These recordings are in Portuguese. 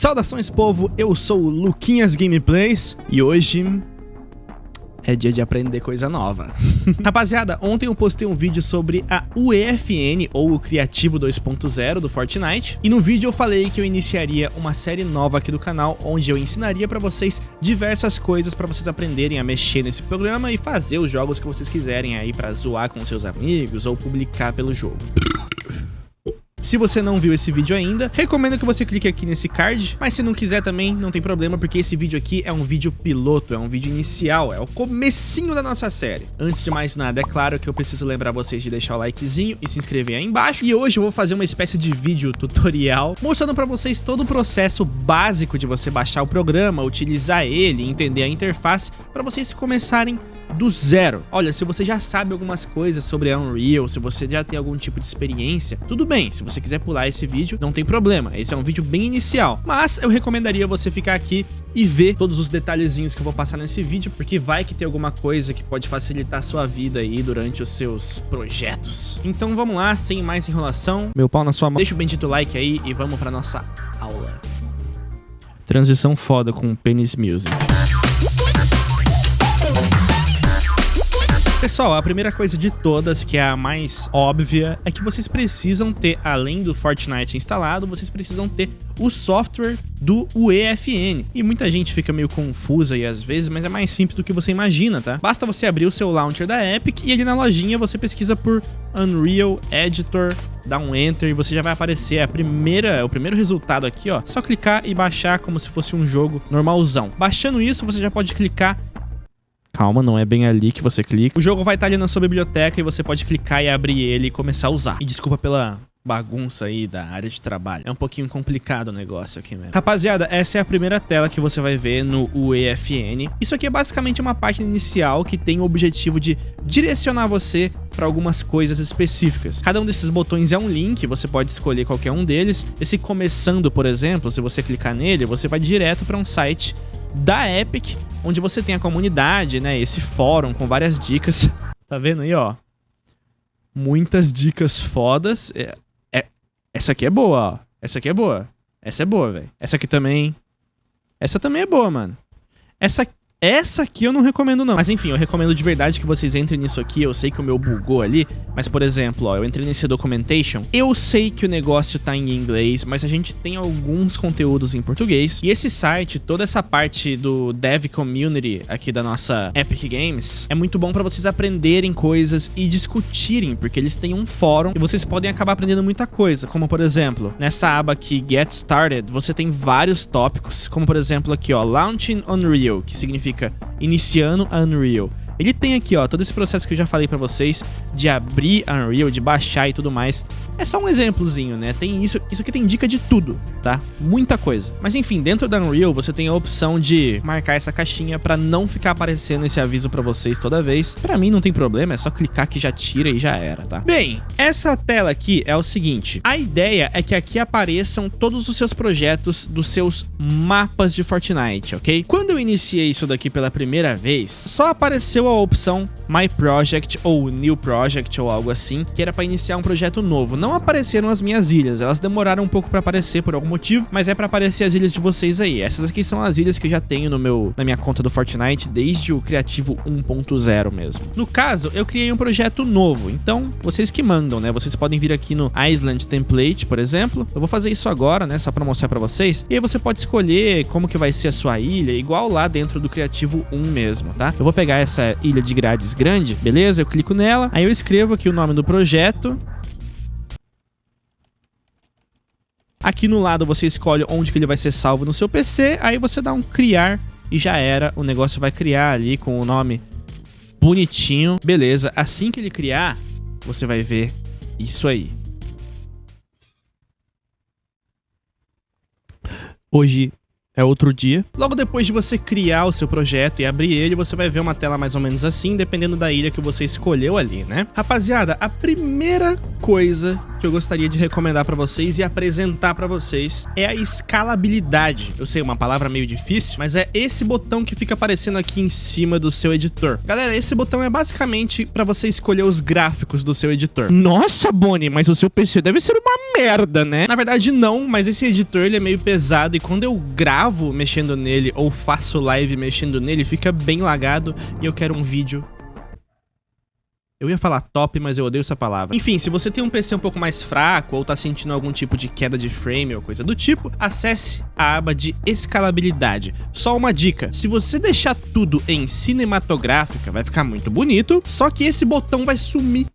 Saudações povo, eu sou o Luquinhas Gameplays e hoje é dia de aprender coisa nova. Rapaziada, ontem eu postei um vídeo sobre a UEFN, ou o Criativo 2.0 do Fortnite, e no vídeo eu falei que eu iniciaria uma série nova aqui do canal, onde eu ensinaria pra vocês diversas coisas pra vocês aprenderem a mexer nesse programa e fazer os jogos que vocês quiserem aí pra zoar com seus amigos ou publicar pelo jogo. Se você não viu esse vídeo ainda, recomendo que você clique aqui nesse card, mas se não quiser também, não tem problema, porque esse vídeo aqui é um vídeo piloto, é um vídeo inicial, é o comecinho da nossa série. Antes de mais nada, é claro que eu preciso lembrar vocês de deixar o likezinho e se inscrever aí embaixo, e hoje eu vou fazer uma espécie de vídeo tutorial, mostrando pra vocês todo o processo básico de você baixar o programa, utilizar ele, entender a interface, pra vocês começarem do zero. Olha, se você já sabe algumas coisas sobre a Unreal, se você já tem algum tipo de experiência, tudo bem, se você quiser pular esse vídeo, não tem problema, esse é um vídeo bem inicial, mas eu recomendaria você ficar aqui e ver todos os detalhezinhos que eu vou passar nesse vídeo, porque vai que tem alguma coisa que pode facilitar a sua vida aí durante os seus projetos. Então vamos lá, sem mais enrolação, meu pau na sua mão, deixa o bendito like aí e vamos pra nossa aula. Transição foda com Penis Music. Pessoal, a primeira coisa de todas, que é a mais óbvia, é que vocês precisam ter, além do Fortnite instalado, vocês precisam ter o software do UEFN. E muita gente fica meio confusa aí às vezes, mas é mais simples do que você imagina, tá? Basta você abrir o seu launcher da Epic e ali na lojinha você pesquisa por Unreal Editor, dá um Enter e você já vai aparecer a primeira, o primeiro resultado aqui, ó. Só clicar e baixar como se fosse um jogo normalzão. Baixando isso, você já pode clicar Calma, não é bem ali que você clica. O jogo vai estar ali na sua biblioteca e você pode clicar e abrir ele e começar a usar. E desculpa pela bagunça aí da área de trabalho. É um pouquinho complicado o negócio aqui mesmo. Rapaziada, essa é a primeira tela que você vai ver no UEFN. Isso aqui é basicamente uma página inicial que tem o objetivo de direcionar você para algumas coisas específicas. Cada um desses botões é um link, você pode escolher qualquer um deles. Esse começando, por exemplo, se você clicar nele, você vai direto para um site da Epic, onde você tem a comunidade, né, esse fórum com várias dicas. Tá vendo aí, ó? Muitas dicas fodas. É, é, essa aqui é boa, ó. Essa aqui é boa. Essa é boa, velho. Essa aqui também. Essa também é boa, mano. Essa essa aqui eu não recomendo não. Mas enfim, eu recomendo de verdade que vocês entrem nisso aqui. Eu sei que o meu bugou ali. Mas, por exemplo, ó, eu entrei nesse documentation. Eu sei que o negócio tá em inglês, mas a gente tem alguns conteúdos em português. E esse site, toda essa parte do dev community aqui da nossa Epic Games, é muito bom pra vocês aprenderem coisas e discutirem, porque eles têm um fórum e vocês podem acabar aprendendo muita coisa. Como, por exemplo, nessa aba aqui, Get Started, você tem vários tópicos. Como, por exemplo, aqui, ó, Launching Unreal, que significa significa iniciando Unreal. Ele tem aqui, ó, todo esse processo que eu já falei pra vocês de abrir Unreal, de baixar e tudo mais. É só um exemplozinho, né? Tem isso, isso aqui tem dica de tudo, tá? Muita coisa. Mas enfim, dentro da Unreal você tem a opção de marcar essa caixinha pra não ficar aparecendo esse aviso pra vocês toda vez. Pra mim não tem problema, é só clicar que já tira e já era, tá? Bem, essa tela aqui é o seguinte. A ideia é que aqui apareçam todos os seus projetos dos seus mapas de Fortnite, ok? Quando eu iniciei isso daqui pela primeira vez, só apareceu a opção My Project ou New Project ou algo assim, que era para iniciar um projeto novo. Não apareceram as minhas ilhas, elas demoraram um pouco para aparecer por algum motivo, mas é para aparecer as ilhas de vocês aí. Essas aqui são as ilhas que eu já tenho no meu, na minha conta do Fortnite desde o Criativo 1.0 mesmo. No caso, eu criei um projeto novo, então vocês que mandam, né? Vocês podem vir aqui no Island Template, por exemplo. Eu vou fazer isso agora, né? Só para mostrar para vocês. E aí você pode escolher como que vai ser a sua ilha, igual lá dentro do Criativo 1 mesmo, tá? Eu vou pegar essa ilha de grades grande, beleza? Eu clico nela, aí eu escrevo aqui o nome do projeto. Aqui no lado você escolhe onde que ele vai ser salvo no seu PC, aí você dá um criar e já era, o negócio vai criar ali com o nome bonitinho. Beleza, assim que ele criar, você vai ver isso aí. Hoje é outro dia. Logo depois de você criar o seu projeto e abrir ele, você vai ver uma tela mais ou menos assim, dependendo da ilha que você escolheu ali, né? Rapaziada, a primeira coisa que eu gostaria de recomendar para vocês e apresentar para vocês é a escalabilidade. Eu sei, uma palavra meio difícil, mas é esse botão que fica aparecendo aqui em cima do seu editor. Galera, esse botão é basicamente para você escolher os gráficos do seu editor. Nossa, Bonnie, mas o seu PC deve ser uma merda, né? Na verdade, não, mas esse editor ele é meio pesado e quando eu gravo mexendo nele ou faço live mexendo nele, fica bem lagado e eu quero um vídeo eu ia falar top, mas eu odeio essa palavra. Enfim, se você tem um PC um pouco mais fraco ou tá sentindo algum tipo de queda de frame ou coisa do tipo, acesse a aba de escalabilidade. Só uma dica, se você deixar tudo em cinematográfica, vai ficar muito bonito, só que esse botão vai sumir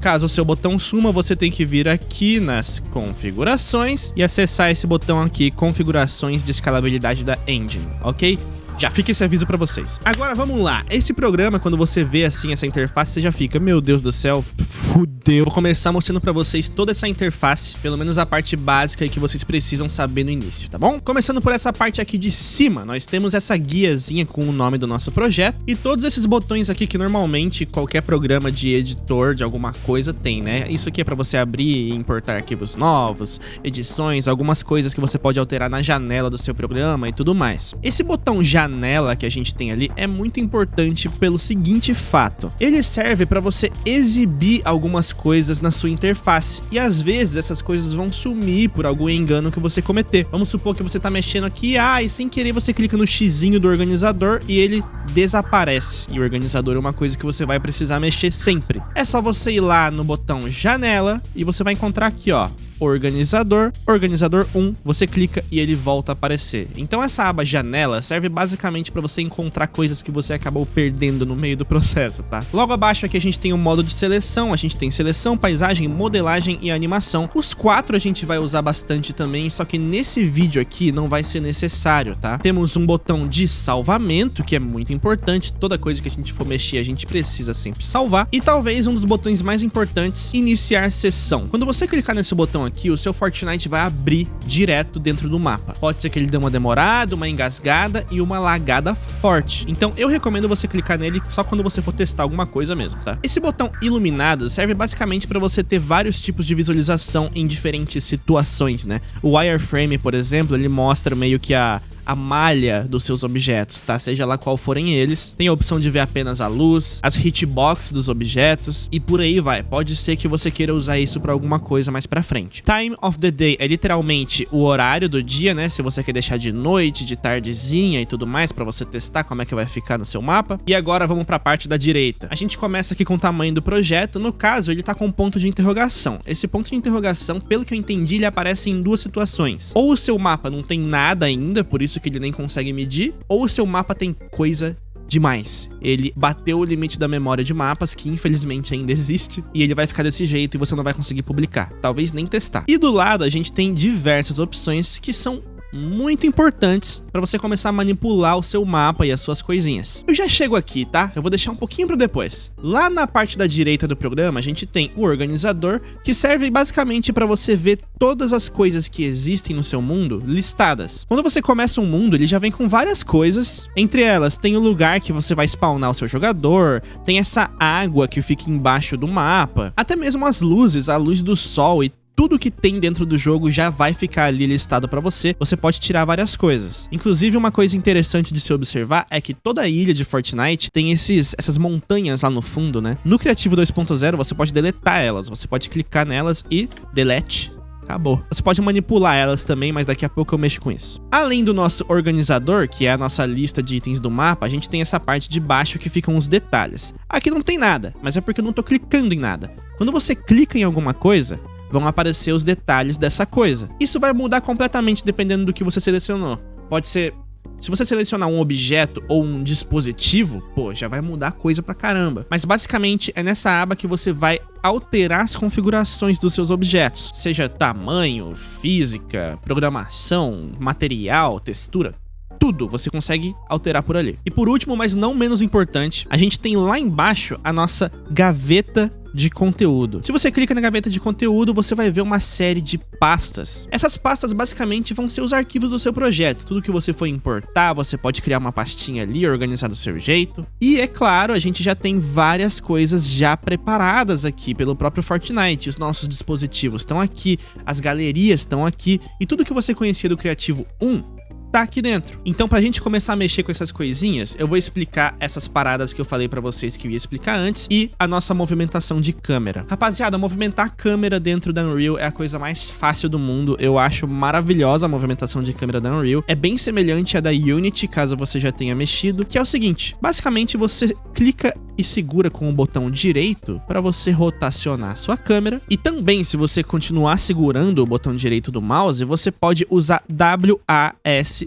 Caso o seu botão suma, você tem que vir aqui nas configurações e acessar esse botão aqui, configurações de escalabilidade da engine, ok? Já fica esse aviso pra vocês. Agora vamos lá. Esse programa, quando você vê assim essa interface, você já fica, meu Deus do céu, fudeu. Vou começar mostrando pra vocês toda essa interface, pelo menos a parte básica que vocês precisam saber no início, tá bom? Começando por essa parte aqui de cima, nós temos essa guiazinha com o nome do nosso projeto e todos esses botões aqui que normalmente qualquer programa de editor de alguma coisa tem, né? Isso aqui é pra você abrir e importar arquivos novos, edições, algumas coisas que você pode alterar na janela do seu programa e tudo mais. Esse botão janela janela que a gente tem ali é muito importante pelo seguinte fato. Ele serve para você exibir algumas coisas na sua interface e às vezes essas coisas vão sumir por algum engano que você cometer. Vamos supor que você tá mexendo aqui, ah, e sem querer você clica no xizinho do organizador e ele desaparece. E o organizador é uma coisa que você vai precisar mexer sempre. É só você ir lá no botão janela e você vai encontrar aqui, ó, organizador, organizador 1, você clica e ele volta a aparecer. Então essa aba janela serve basicamente para você encontrar coisas que você acabou perdendo no meio do processo, tá? Logo abaixo aqui a gente tem o modo de seleção, a gente tem seleção, paisagem, modelagem e animação. Os quatro a gente vai usar bastante também, só que nesse vídeo aqui não vai ser necessário, tá? Temos um botão de salvamento, que é muito importante, toda coisa que a gente for mexer a gente precisa sempre salvar, e talvez um dos botões mais importantes, iniciar sessão. Quando você clicar nesse botão aqui, o seu Fortnite vai abrir direto dentro do mapa. Pode ser que ele dê uma demorada, uma engasgada e uma lagada forte. Então eu recomendo você clicar nele só quando você for testar alguma coisa mesmo, tá? Esse botão iluminado serve basicamente para você ter vários tipos de visualização em diferentes situações, né? O wireframe, por exemplo, ele mostra meio que a a malha dos seus objetos, tá? Seja lá qual forem eles. Tem a opção de ver apenas a luz, as hitbox dos objetos e por aí vai. Pode ser que você queira usar isso para alguma coisa mais pra frente. Time of the day é literalmente o horário do dia, né? Se você quer deixar de noite, de tardezinha e tudo mais para você testar como é que vai ficar no seu mapa. E agora vamos para a parte da direita. A gente começa aqui com o tamanho do projeto. No caso, ele tá com um ponto de interrogação. Esse ponto de interrogação, pelo que eu entendi, ele aparece em duas situações. Ou o seu mapa não tem nada ainda, por isso que ele nem consegue medir, ou o seu mapa tem coisa demais. Ele bateu o limite da memória de mapas, que infelizmente ainda existe, e ele vai ficar desse jeito e você não vai conseguir publicar, talvez nem testar. E do lado a gente tem diversas opções que são muito importantes para você começar a manipular o seu mapa e as suas coisinhas. Eu já chego aqui, tá? Eu vou deixar um pouquinho para depois. Lá na parte da direita do programa, a gente tem o organizador, que serve basicamente para você ver todas as coisas que existem no seu mundo listadas. Quando você começa um mundo, ele já vem com várias coisas, entre elas tem o lugar que você vai spawnar o seu jogador, tem essa água que fica embaixo do mapa, até mesmo as luzes, a luz do sol e tudo que tem dentro do jogo já vai ficar ali listado para você. Você pode tirar várias coisas. Inclusive, uma coisa interessante de se observar é que toda a ilha de Fortnite tem esses, essas montanhas lá no fundo, né? No Criativo 2.0, você pode deletar elas. Você pode clicar nelas e delete acabou. Você pode manipular elas também, mas daqui a pouco eu mexo com isso. Além do nosso organizador, que é a nossa lista de itens do mapa, a gente tem essa parte de baixo que ficam os detalhes. Aqui não tem nada, mas é porque eu não tô clicando em nada. Quando você clica em alguma coisa, vão aparecer os detalhes dessa coisa. Isso vai mudar completamente dependendo do que você selecionou. Pode ser se você selecionar um objeto ou um dispositivo, pô, já vai mudar coisa pra caramba. Mas basicamente é nessa aba que você vai alterar as configurações dos seus objetos, seja tamanho, física, programação, material, textura, tudo você consegue alterar por ali. E por último, mas não menos importante, a gente tem lá embaixo a nossa gaveta de conteúdo. Se você clica na gaveta de conteúdo, você vai ver uma série de pastas. Essas pastas basicamente vão ser os arquivos do seu projeto. Tudo que você for importar, você pode criar uma pastinha ali, organizar do seu jeito. E é claro, a gente já tem várias coisas já preparadas aqui pelo próprio Fortnite. Os nossos dispositivos estão aqui, as galerias estão aqui e tudo que você conhecia do Criativo 1 tá aqui dentro. Então pra gente começar a mexer com essas coisinhas, eu vou explicar essas paradas que eu falei pra vocês que eu ia explicar antes e a nossa movimentação de câmera. Rapaziada, movimentar a câmera dentro da Unreal é a coisa mais fácil do mundo. Eu acho maravilhosa a movimentação de câmera da Unreal. É bem semelhante à da Unity, caso você já tenha mexido, que é o seguinte, basicamente você clica e segura com o botão direito para você rotacionar sua câmera. E também, se você continuar segurando o botão direito do mouse, você pode usar WASD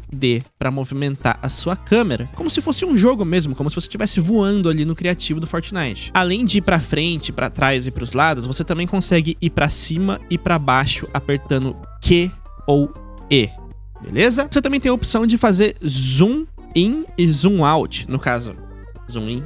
para movimentar a sua câmera, como se fosse um jogo mesmo, como se você estivesse voando ali no criativo do Fortnite. Além de ir para frente, para trás e para os lados, você também consegue ir para cima e para baixo apertando Q ou E. Beleza? Você também tem a opção de fazer zoom in e zoom out, no caso, zoom in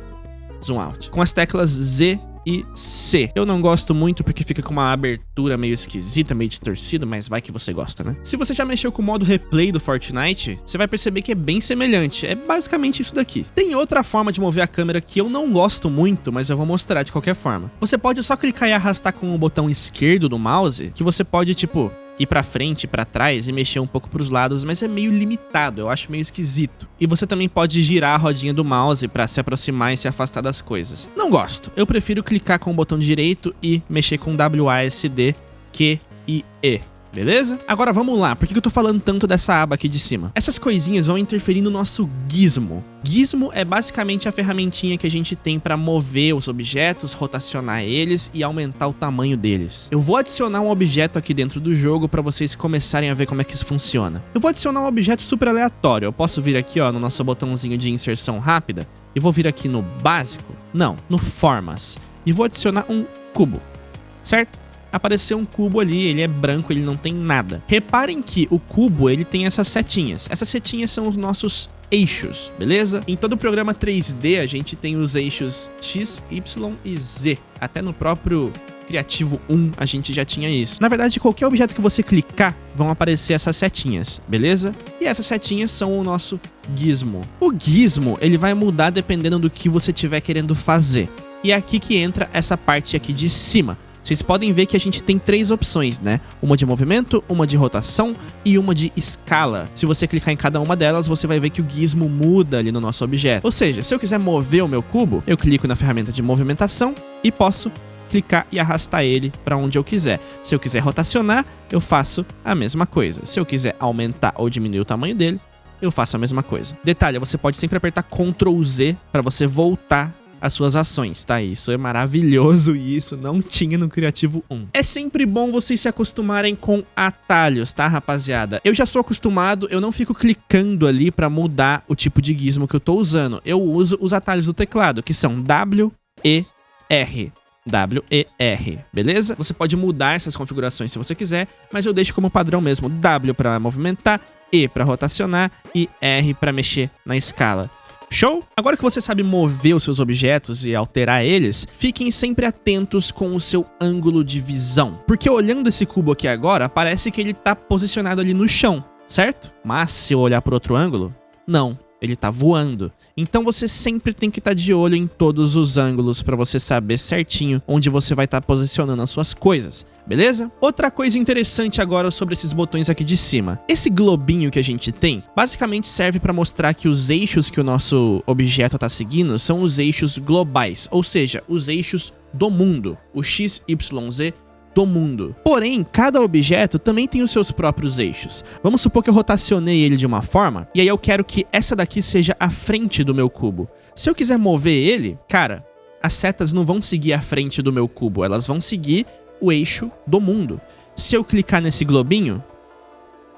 zoom out. Com as teclas Z e C. Eu não gosto muito porque fica com uma abertura meio esquisita, meio distorcida, mas vai que você gosta, né? Se você já mexeu com o modo replay do Fortnite, você vai perceber que é bem semelhante. É basicamente isso daqui. Tem outra forma de mover a câmera que eu não gosto muito, mas eu vou mostrar de qualquer forma. Você pode só clicar e arrastar com o botão esquerdo do mouse, que você pode, tipo, ir para frente, para trás e mexer um pouco para os lados, mas é meio limitado, eu acho meio esquisito. E você também pode girar a rodinha do mouse para se aproximar e se afastar das coisas. Não gosto. Eu prefiro clicar com o botão direito e mexer com WASD, Q e E beleza? Agora vamos lá, por que eu tô falando tanto dessa aba aqui de cima? Essas coisinhas vão interferir no nosso gizmo. Gizmo é basicamente a ferramentinha que a gente tem para mover os objetos, rotacionar eles e aumentar o tamanho deles. Eu vou adicionar um objeto aqui dentro do jogo para vocês começarem a ver como é que isso funciona. Eu vou adicionar um objeto super aleatório. Eu posso vir aqui ó, no nosso botãozinho de inserção rápida e vou vir aqui no básico, não, no formas, e vou adicionar um cubo, certo? Apareceu um cubo ali, ele é branco, ele não tem nada. Reparem que o cubo, ele tem essas setinhas. Essas setinhas são os nossos eixos, beleza? Em todo o programa 3D, a gente tem os eixos X, Y e Z. Até no próprio Criativo 1 a gente já tinha isso. Na verdade, qualquer objeto que você clicar, vão aparecer essas setinhas, beleza? E essas setinhas são o nosso gizmo. O gizmo, ele vai mudar dependendo do que você estiver querendo fazer. E é aqui que entra essa parte aqui de cima. Vocês podem ver que a gente tem três opções, né? Uma de movimento, uma de rotação e uma de escala. Se você clicar em cada uma delas, você vai ver que o gizmo muda ali no nosso objeto. Ou seja, se eu quiser mover o meu cubo, eu clico na ferramenta de movimentação e posso clicar e arrastar ele para onde eu quiser. Se eu quiser rotacionar, eu faço a mesma coisa. Se eu quiser aumentar ou diminuir o tamanho dele, eu faço a mesma coisa. Detalhe, você pode sempre apertar Ctrl Z para você voltar as suas ações, tá? Isso é maravilhoso e isso não tinha no Criativo 1. É sempre bom vocês se acostumarem com atalhos, tá, rapaziada? Eu já sou acostumado, eu não fico clicando ali pra mudar o tipo de gizmo que eu tô usando. Eu uso os atalhos do teclado, que são W, E, R. W, E, R, beleza? Você pode mudar essas configurações se você quiser, mas eu deixo como padrão mesmo W para movimentar, E para rotacionar e R para mexer na escala. Show? Agora que você sabe mover os seus objetos e alterar eles, fiquem sempre atentos com o seu ângulo de visão. Porque olhando esse cubo aqui agora, parece que ele está posicionado ali no chão, certo? Mas se eu olhar por outro ângulo, não ele tá voando. Então você sempre tem que estar tá de olho em todos os ângulos para você saber certinho onde você vai estar tá posicionando as suas coisas, beleza? Outra coisa interessante agora sobre esses botões aqui de cima. Esse globinho que a gente tem, basicamente serve para mostrar que os eixos que o nosso objeto está seguindo são os eixos globais, ou seja, os eixos do mundo, o X, Y, Z do mundo. Porém, cada objeto também tem os seus próprios eixos. Vamos supor que eu rotacionei ele de uma forma, e aí eu quero que essa daqui seja a frente do meu cubo. Se eu quiser mover ele, cara, as setas não vão seguir a frente do meu cubo, elas vão seguir o eixo do mundo. Se eu clicar nesse globinho,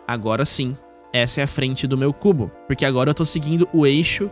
agora sim, essa é a frente do meu cubo, porque agora eu tô seguindo o eixo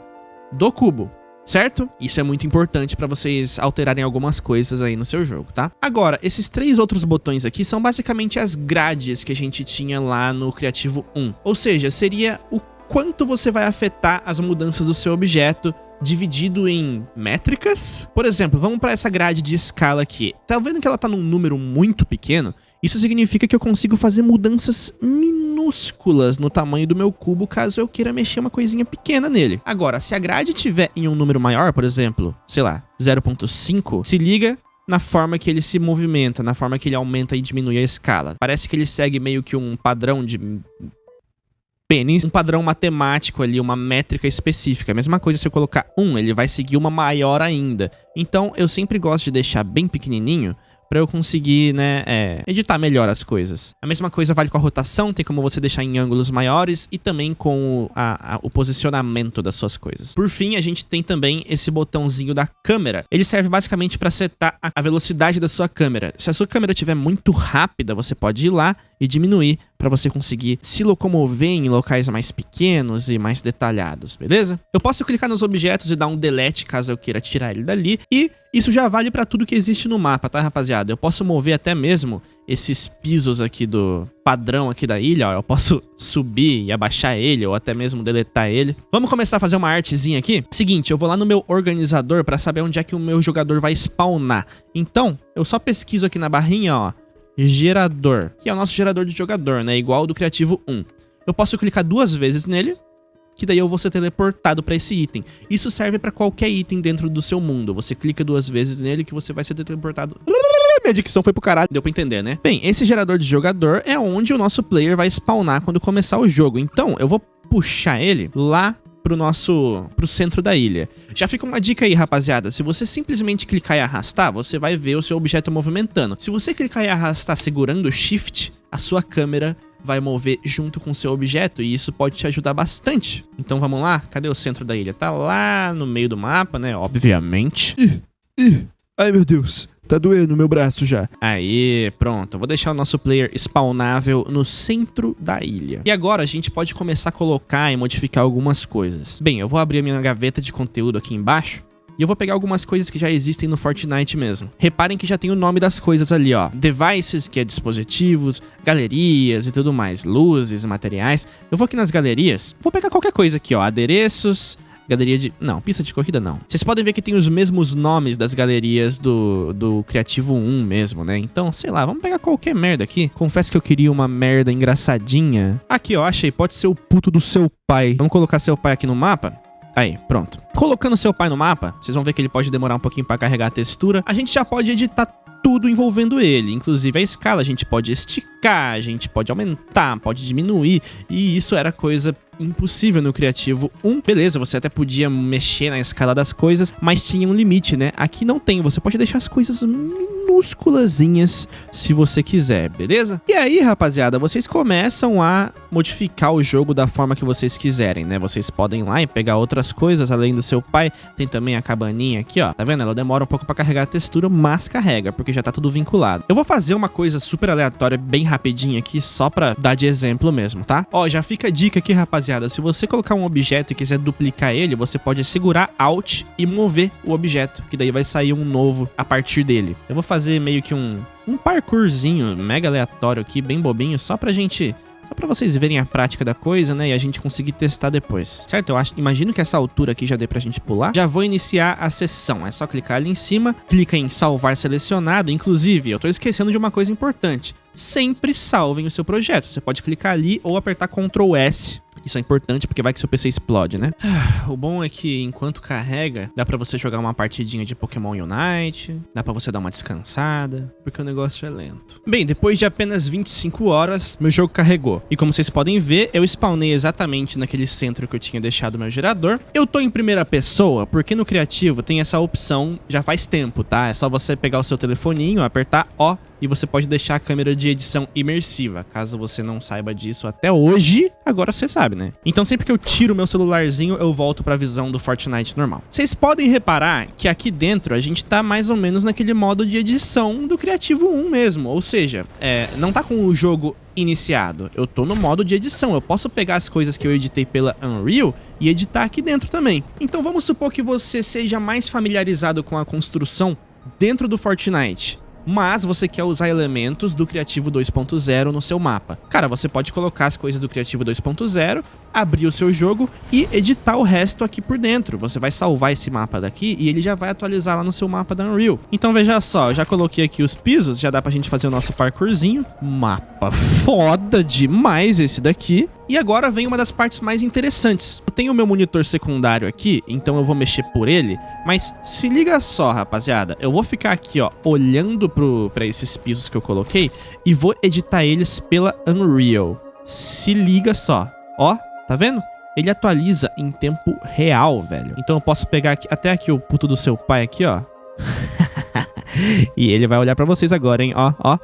do cubo certo? Isso é muito importante para vocês alterarem algumas coisas aí no seu jogo, tá? Agora, esses três outros botões aqui são basicamente as grades que a gente tinha lá no Criativo 1. Ou seja, seria o quanto você vai afetar as mudanças do seu objeto dividido em métricas. Por exemplo, vamos para essa grade de escala aqui. Tá vendo que ela tá num número muito pequeno? Isso significa que eu consigo fazer mudanças minúsculas no tamanho do meu cubo caso eu queira mexer uma coisinha pequena nele. Agora, se a grade tiver em um número maior, por exemplo, sei lá, 0.5, se liga na forma que ele se movimenta, na forma que ele aumenta e diminui a escala. Parece que ele segue meio que um padrão de pênis, um padrão matemático ali, uma métrica específica. A mesma coisa se eu colocar 1, ele vai seguir uma maior ainda. Então, eu sempre gosto de deixar bem pequenininho para eu conseguir, né, é, editar melhor as coisas. A mesma coisa vale com a rotação, tem como você deixar em ângulos maiores e também com a, a, o posicionamento das suas coisas. Por fim, a gente tem também esse botãozinho da câmera. Ele serve basicamente para setar a velocidade da sua câmera. Se a sua câmera estiver muito rápida, você pode ir lá e diminuir para você conseguir se locomover em locais mais pequenos e mais detalhados, beleza? Eu posso clicar nos objetos e dar um delete caso eu queira tirar ele dali e isso já vale para tudo que existe no mapa, tá, rapaziada? Eu posso mover até mesmo esses pisos aqui do padrão aqui da ilha, ó. Eu posso subir e abaixar ele ou até mesmo deletar ele. Vamos começar a fazer uma artezinha aqui? Seguinte, eu vou lá no meu organizador para saber onde é que o meu jogador vai spawnar. Então, eu só pesquiso aqui na barrinha, ó gerador, que é o nosso gerador de jogador, né? Igual ao do Criativo 1. Eu posso clicar duas vezes nele, que daí eu vou ser teleportado para esse item. Isso serve para qualquer item dentro do seu mundo. Você clica duas vezes nele que você vai ser teleportado... Minha dicção foi pro caralho, deu pra entender, né? Bem, esse gerador de jogador é onde o nosso player vai spawnar quando começar o jogo. Então, eu vou puxar ele lá pro nosso pro centro da ilha. Já fica uma dica aí, rapaziada. Se você simplesmente clicar e arrastar, você vai ver o seu objeto movimentando. Se você clicar e arrastar segurando o Shift, a sua câmera vai mover junto com o seu objeto e isso pode te ajudar bastante. Então vamos lá? Cadê o centro da ilha? Tá lá no meio do mapa, né? Obviamente. Ih, ih, ai meu Deus. Tá doendo meu braço já. Aí, pronto. Vou deixar o nosso player spawnável no centro da ilha. E agora a gente pode começar a colocar e modificar algumas coisas. Bem, eu vou abrir a minha gaveta de conteúdo aqui embaixo. E eu vou pegar algumas coisas que já existem no Fortnite mesmo. Reparem que já tem o nome das coisas ali, ó. Devices, que é dispositivos, galerias e tudo mais. Luzes, materiais. Eu vou aqui nas galerias. Vou pegar qualquer coisa aqui, ó. Adereços, Galeria de... Não, pista de corrida não. Vocês podem ver que tem os mesmos nomes das galerias do, do Criativo 1 mesmo, né? Então, sei lá, vamos pegar qualquer merda aqui. Confesso que eu queria uma merda engraçadinha. Aqui, ó, achei. Pode ser o puto do seu pai. Vamos colocar seu pai aqui no mapa? Aí, pronto. Colocando seu pai no mapa, vocês vão ver que ele pode demorar um pouquinho para carregar a textura. A gente já pode editar tudo envolvendo ele, inclusive a escala, a gente pode esticar, a gente pode aumentar, pode diminuir, e isso era coisa impossível no Criativo 1. Beleza, você até podia mexer na escala das coisas, mas tinha um limite, né? Aqui não tem, você pode deixar as coisas minúsculazinhas se você quiser, beleza? E aí, rapaziada, vocês começam a modificar o jogo da forma que vocês quiserem, né? Vocês podem ir lá e pegar outras coisas além do seu pai. Tem também a cabaninha aqui, ó. Tá vendo? Ela demora um pouco pra carregar a textura, mas carrega, porque já tá tudo vinculado. Eu vou fazer uma coisa super aleatória, bem rapidinho aqui, só pra dar de exemplo mesmo, tá? Ó, já fica a dica aqui, rapaziada se você colocar um objeto e quiser duplicar ele, você pode segurar Alt e mover o objeto, que daí vai sair um novo a partir dele. Eu vou fazer meio que um, um parkourzinho mega aleatório aqui, bem bobinho, só pra gente só pra vocês verem a prática da coisa, né? E a gente conseguir testar depois. Certo? Eu acho, imagino que essa altura aqui já dê pra gente pular. Já vou iniciar a sessão. É só clicar ali em cima, clica em salvar selecionado. Inclusive, eu tô esquecendo de uma coisa importante. Sempre salvem o seu projeto. Você pode clicar ali ou apertar Ctrl S isso é importante porque vai que seu PC explode, né? O bom é que enquanto carrega, dá pra você jogar uma partidinha de Pokémon Unite, dá pra você dar uma descansada, porque o negócio é lento. Bem, depois de apenas 25 horas, meu jogo carregou. E como vocês podem ver, eu spawnei exatamente naquele centro que eu tinha deixado meu gerador. Eu tô em primeira pessoa, porque no criativo tem essa opção já faz tempo, tá? É só você pegar o seu telefoninho, apertar O e você pode deixar a câmera de edição imersiva. Caso você não saiba disso até hoje, agora você sabe, né? Então sempre que eu tiro meu celularzinho, eu volto pra visão do Fortnite normal. Vocês podem reparar que aqui dentro a gente tá mais ou menos naquele modo de edição do Criativo 1 mesmo, ou seja, é, não tá com o jogo iniciado. Eu tô no modo de edição, eu posso pegar as coisas que eu editei pela Unreal e editar aqui dentro também. Então vamos supor que você seja mais familiarizado com a construção dentro do Fortnite mas você quer usar elementos do Criativo 2.0 no seu mapa. Cara, você pode colocar as coisas do Criativo 2.0, abrir o seu jogo e editar o resto aqui por dentro. Você vai salvar esse mapa daqui e ele já vai atualizar lá no seu mapa da Unreal. Então veja só, eu já coloquei aqui os pisos, já dá pra gente fazer o nosso parkourzinho. Mapa foda demais esse daqui. E agora vem uma das partes mais interessantes. Eu tenho o meu monitor secundário aqui, então eu vou mexer por ele, mas se liga só, rapaziada, eu vou ficar aqui, ó, olhando pro, pra esses pisos que eu coloquei e vou editar eles pela Unreal. Se liga só, ó, tá vendo? Ele atualiza em tempo real, velho. Então eu posso pegar aqui, até aqui o puto do seu pai aqui, ó. e ele vai olhar pra vocês agora, hein, ó, ó.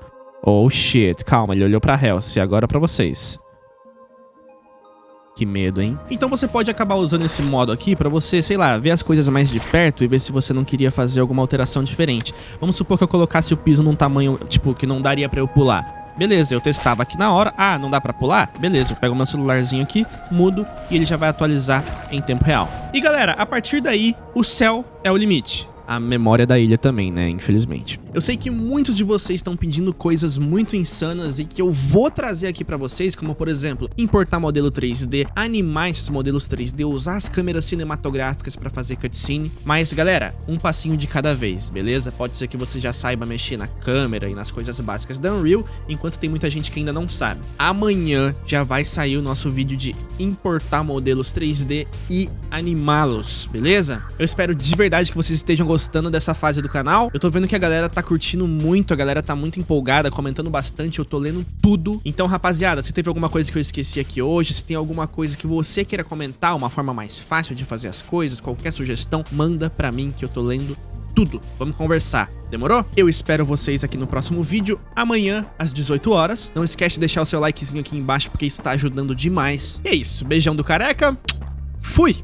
Oh shit, calma, ele olhou pra Helce, agora pra vocês. Que medo, hein? Então você pode acabar usando esse modo aqui pra você, sei lá, ver as coisas mais de perto e ver se você não queria fazer alguma alteração diferente. Vamos supor que eu colocasse o piso num tamanho, tipo, que não daria pra eu pular. Beleza, eu testava aqui na hora. Ah, não dá pra pular? Beleza, eu pego meu celularzinho aqui, mudo e ele já vai atualizar em tempo real. E galera, a partir daí, o céu é o limite a memória da ilha também, né? Infelizmente. Eu sei que muitos de vocês estão pedindo coisas muito insanas e que eu vou trazer aqui pra vocês, como por exemplo, importar modelo 3D, animar esses modelos 3D, usar as câmeras cinematográficas pra fazer cutscene. Mas galera, um passinho de cada vez, beleza? Pode ser que você já saiba mexer na câmera e nas coisas básicas da Unreal, enquanto tem muita gente que ainda não sabe. Amanhã já vai sair o nosso vídeo de importar modelos 3D e animá-los, beleza? Eu espero de verdade que vocês estejam gostando gostando dessa fase do canal. Eu tô vendo que a galera tá curtindo muito, a galera tá muito empolgada, comentando bastante, eu tô lendo tudo. Então, rapaziada, se teve alguma coisa que eu esqueci aqui hoje, se tem alguma coisa que você queira comentar, uma forma mais fácil de fazer as coisas, qualquer sugestão, manda pra mim que eu tô lendo tudo. Vamos conversar. Demorou? Eu espero vocês aqui no próximo vídeo, amanhã, às 18 horas. Não esquece de deixar o seu likezinho aqui embaixo, porque isso tá ajudando demais. E é isso. Beijão do careca. Fui!